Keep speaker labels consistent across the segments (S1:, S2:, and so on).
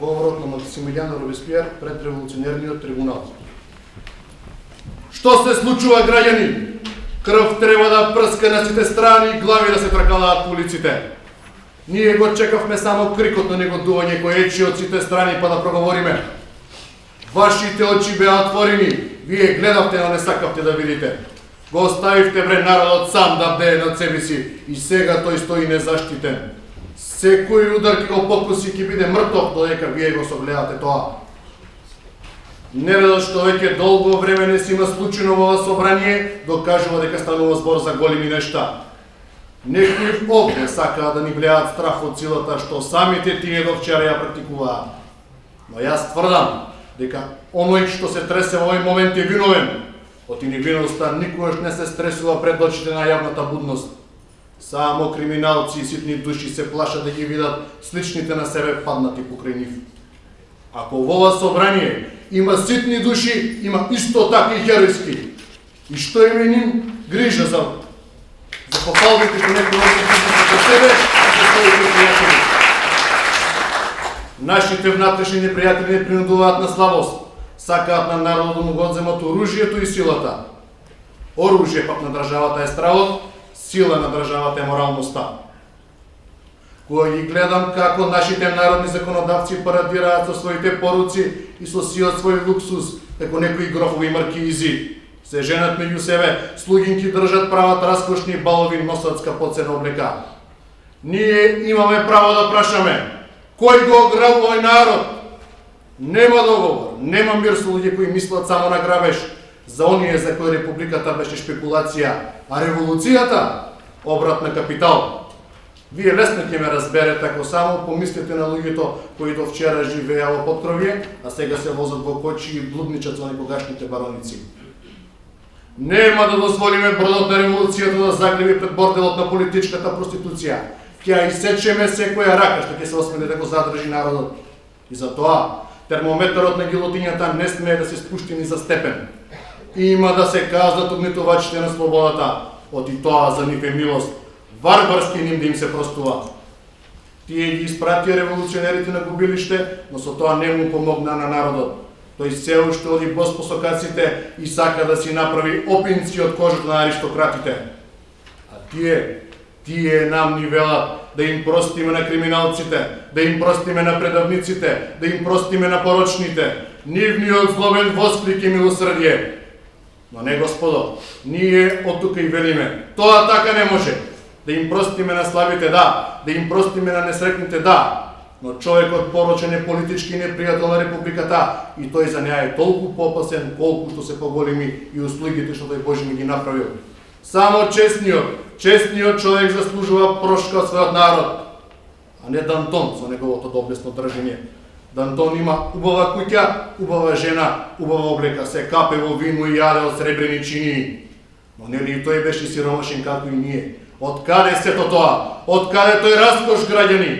S1: говорот на Максимилијан Робеспиер пред револуционерниот трибунал. Што се случува, граѓани? Крв треба да прска на сите страни и глави да се тркалаат по улиците. Ние го чекавме само крикот на негодување кој ечи од сите страни па да проговориме. Вашите очи беа отворени, вие гледавте, но не сакавте да видите. Го оставивте бре народот сам да бдее над себе си и сега тој стои незаштитен. Секој удар ќе го покуси ќе биде мртов додека вие го согледате тоа. Нередот што веќе долго време не си има случено во ова собрание, докажува дека станува збор за големи нешта. Некои овде сакаат да ни влеат страх од силата што самите тие до вчера ја практикуваат. Но јас тврдам дека оној што се тресе во овој момент е виновен. Од невиноста никогаш не се стресува пред очите на јавната будност. Само криминалци и ситни души се плашат да ги видат сличните на себе паднати покрај нив. Ако во ова собрание има ситни души, има исто така и херојски. И што име ним грижа за за попалбите кои некој за себе за своите пријатели. Нашите внатрешни непријатели не принудуваат на слабост, сакаат на народот да му го одземат оружјето и силата. Оружје пак на државата е стравот, сила на државата е моралноста. Кога ги гледам како нашите народни законодавци парадираат со своите поруци и со сиот свој луксус, како некои грофови маркизи, се женат меѓу себе, слугинки држат прават раскошни балови носат скапоцена облека. Ние имаме право да прашаме, кој го ограбува народ? Нема договор, нема мир со луѓе кои мислат само на грабеж, за оние за кои републиката беше шпекулација, а револуцијата обрат на капитал. Вие лесно ќе ме разберете ако само помислите на луѓето кои до вчера живееа во потрови, а сега се возат во Кочи и блудничат со некогашните бароници. Нема да дозволиме бродот на револуцијата да загреби пред борделот на политичката проституција. Ќе ја исечеме секоја рака што ќе се осмели да го задржи народот. И за тоа термометарот на гилотињата не смее да се спушти ни за степен. Има да се казнат угнетувачите на слободата, од и тоа за нив е милост. Варварски ним да им се простува. Тие ги испратија револуционерите на губилиште, но со тоа не му помогна на народот. Тој се уште оди по сокаците и сака да си направи опинци од кожата на аристократите. А тие, тие нам ни велат да им простиме на криминалците, да им простиме на предавниците, да им простиме на порочните. Нивниот злобен восклик и милосрдие. Но не, Господо, ние од тука и велиме, тоа така не може. Да им простиме на слабите, да. Да им простиме на несрекните, да но човекот порочен е политички непријател на републиката и тој за неа е толку попасен колку што се поголеми и услугите што тој Божи ми ги направил. Само честниот, честниот човек заслужува прошка од својот народ, а не Дантон со неговото доблесно држење. Да Дантон има убава куќа, убава жена, убава облека, се капе во вино и јаде од сребрени чини. Но нели и тој беше сиромашен како и ние. Од каде сето тоа? Од каде тој раскош граѓани?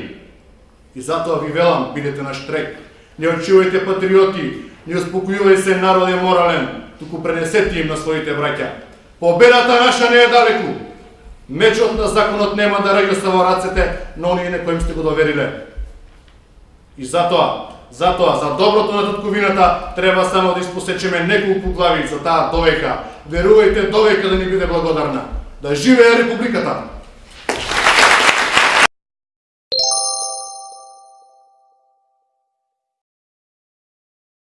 S1: И затоа ви велам, бидете на штрек. Не очувајте патриоти, не успокојувај се народе морален, туку пренесете им на своите браќа. Победата наша не е далеку. Мечот на законот нема да раѓа во рацете на оние на кои сте го довериле. И затоа, затоа, за доброто на татковината, треба само да испосечеме неколку глави за таа довека. Верувајте довека да ни биде благодарна. Да живее Републиката!